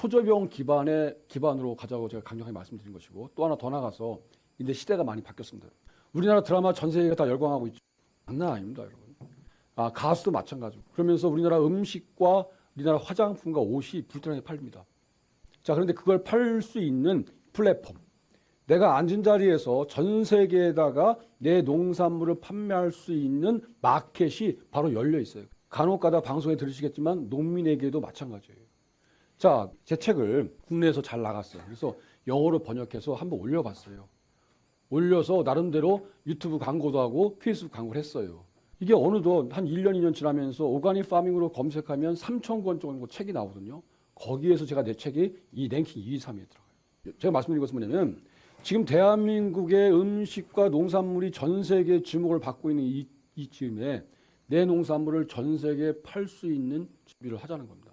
초저병 기반의 기반으로 가자고 제가 강력하게 말씀드린 것이고 또 하나 더 나가서 이제 시대가 많이 바뀌었습니다. 우리나라 드라마 전 세계가 다 열광하고 있죠. 장난 아닙니다, 여러분. 아, 가수도 마찬가지고. 그러면서 우리나라 음식과 우리나라 화장품과 옷이 불타게 팔립니다. 자, 그런데 그걸 팔 수 있는 플랫폼. 내가 앉은 자리에서 전 세계에다가 내 농산물을 판매할 수 있는 마켓이 바로 열려 있어요. 간혹 가다 방송에 들으시겠지만 농민에게도 마찬가지예요. 자, 제 책을 국내에서 잘 나갔어요. 그래서 영어로 번역해서 한번 올려봤어요. 올려서 나름대로 유튜브 광고도 하고 페이스북 광고를 했어요. 이게 어느덧 한 1년, 2년 지나면서 오가닉 파밍으로 검색하면 3천 권 정도 책이 나오거든요. 거기에서 제가 내 책이 이 랭킹 2, 3위에 들어가요. 제가 말씀드린 것은 뭐냐면 지금 대한민국의 음식과 농산물이 전 세계의 주목을 받고 있는 이, 이쯤에 내 농산물을 전 세계에 팔 수 있는 준비를 하자는 겁니다.